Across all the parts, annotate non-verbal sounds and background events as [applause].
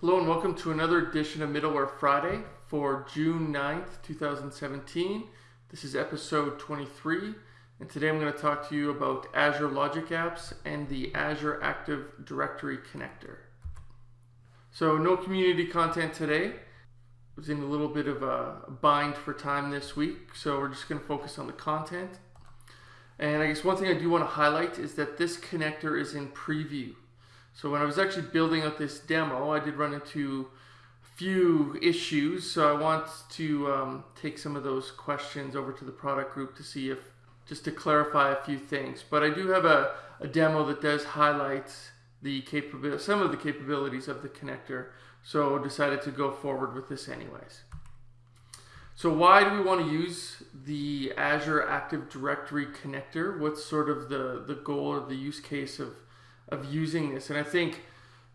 Hello and welcome to another edition of Middleware Friday for June 9th, 2017. This is episode 23 and today I'm going to talk to you about Azure Logic Apps and the Azure Active Directory connector. So no community content today. I was in a little bit of a bind for time this week, so we're just going to focus on the content. And I guess one thing I do want to highlight is that this connector is in preview. So when I was actually building out this demo, I did run into a few issues. So I want to um, take some of those questions over to the product group to see if, just to clarify a few things. But I do have a, a demo that does highlight the capability, some of the capabilities of the connector. So decided to go forward with this anyways. So why do we want to use the Azure Active Directory connector? What's sort of the, the goal or the use case of, of using this? And I think,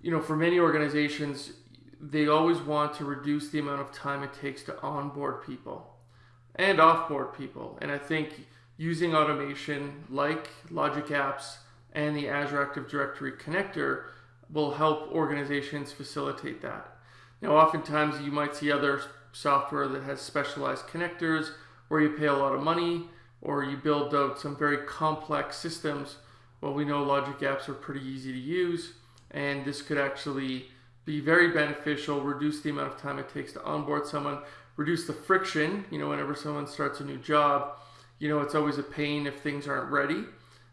you know, for many organizations, they always want to reduce the amount of time it takes to onboard people and offboard people. And I think using automation like Logic Apps and the Azure Active Directory connector will help organizations facilitate that. Now, oftentimes you might see other software that has specialized connectors where you pay a lot of money or you build out some very complex systems. Well, we know Logic Apps are pretty easy to use and this could actually be very beneficial, reduce the amount of time it takes to onboard someone, reduce the friction, you know, whenever someone starts a new job, you know, it's always a pain if things aren't ready.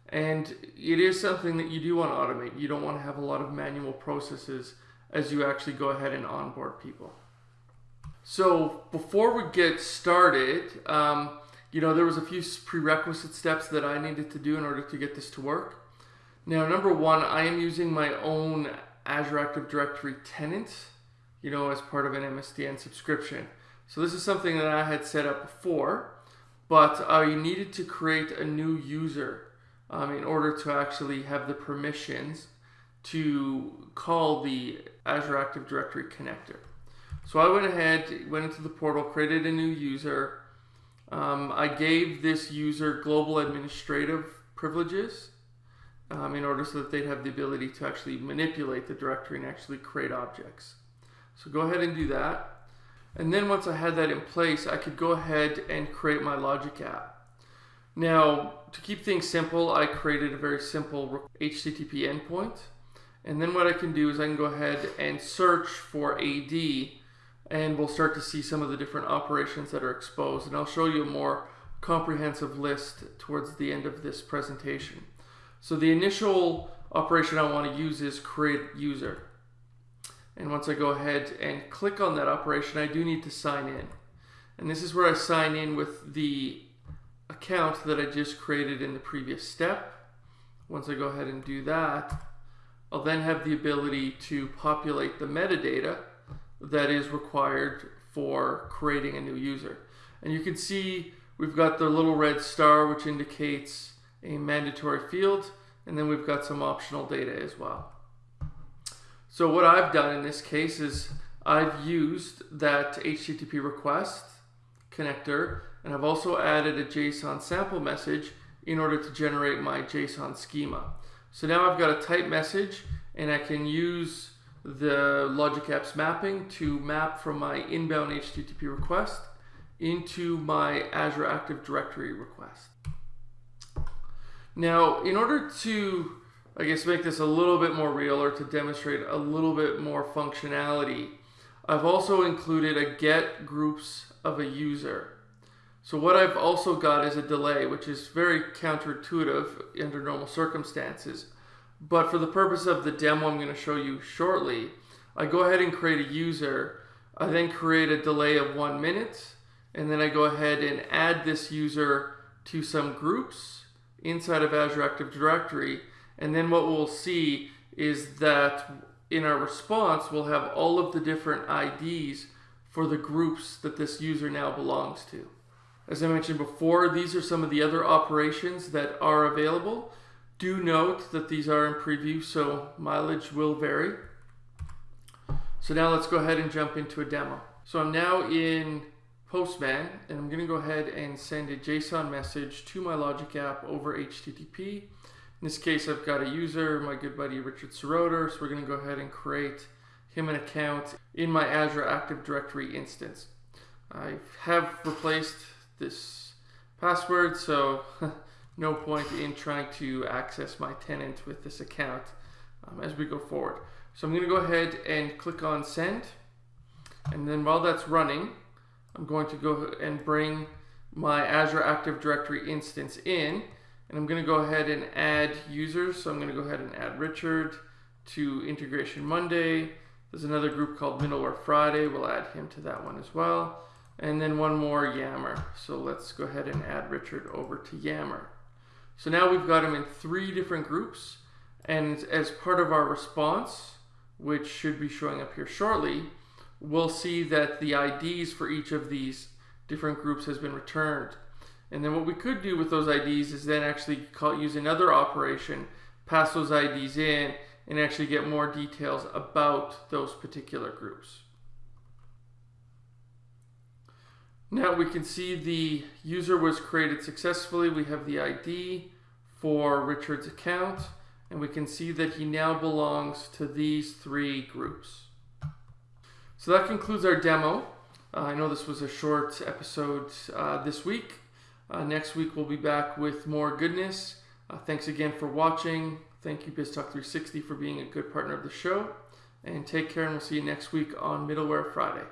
And it is something that you do want to automate. You don't want to have a lot of manual processes as you actually go ahead and onboard people. So before we get started, um, you know, there was a few prerequisite steps that I needed to do in order to get this to work. Now, number one, I am using my own Azure Active Directory tenant, you know, as part of an MSDN subscription. So this is something that I had set up before, but I needed to create a new user um, in order to actually have the permissions to call the Azure Active Directory connector. So I went ahead, went into the portal, created a new user. Um, I gave this user global administrative privileges um, in order so that they'd have the ability to actually manipulate the directory and actually create objects. So go ahead and do that. And then once I had that in place, I could go ahead and create my Logic app. Now, to keep things simple, I created a very simple HTTP endpoint. And then what I can do is I can go ahead and search for AD and we'll start to see some of the different operations that are exposed. And I'll show you a more comprehensive list towards the end of this presentation. So the initial operation I want to use is create user. And once I go ahead and click on that operation, I do need to sign in. And this is where I sign in with the account that I just created in the previous step. Once I go ahead and do that, I'll then have the ability to populate the metadata that is required for creating a new user. And you can see we've got the little red star which indicates a mandatory field and then we've got some optional data as well. So what I've done in this case is I've used that HTTP request connector and I've also added a JSON sample message in order to generate my JSON schema. So now I've got a type message and I can use the Logic Apps mapping to map from my inbound HTTP request into my Azure Active Directory request. Now, in order to, I guess, make this a little bit more real or to demonstrate a little bit more functionality, I've also included a get groups of a user. So what I've also got is a delay, which is very counterintuitive under normal circumstances. But for the purpose of the demo I'm going to show you shortly, I go ahead and create a user. I then create a delay of one minute, and then I go ahead and add this user to some groups inside of Azure Active Directory. And then what we'll see is that in our response, we'll have all of the different IDs for the groups that this user now belongs to. As I mentioned before, these are some of the other operations that are available. Do note that these are in preview, so mileage will vary. So now let's go ahead and jump into a demo. So I'm now in Postman, and I'm gonna go ahead and send a JSON message to my Logic app over HTTP. In this case, I've got a user, my good buddy Richard Seroter, so we're gonna go ahead and create him an account in my Azure Active Directory instance. I have replaced this password, so [laughs] no point in trying to access my tenant with this account um, as we go forward. So I'm going to go ahead and click on send. And then while that's running, I'm going to go and bring my Azure Active Directory instance in. And I'm going to go ahead and add users. So I'm going to go ahead and add Richard to Integration Monday. There's another group called Middleware Friday. We'll add him to that one as well. And then one more Yammer. So let's go ahead and add Richard over to Yammer. So now we've got him in three different groups. And as part of our response, which should be showing up here shortly, we'll see that the IDs for each of these different groups has been returned. And then what we could do with those IDs is then actually call, use another operation, pass those IDs in, and actually get more details about those particular groups. Now we can see the user was created successfully. We have the ID for Richard's account, and we can see that he now belongs to these three groups. So that concludes our demo. Uh, I know this was a short episode uh, this week. Uh, next week we'll be back with more goodness. Uh, thanks again for watching. Thank you BizTalk360 for being a good partner of the show. And take care and we'll see you next week on Middleware Friday.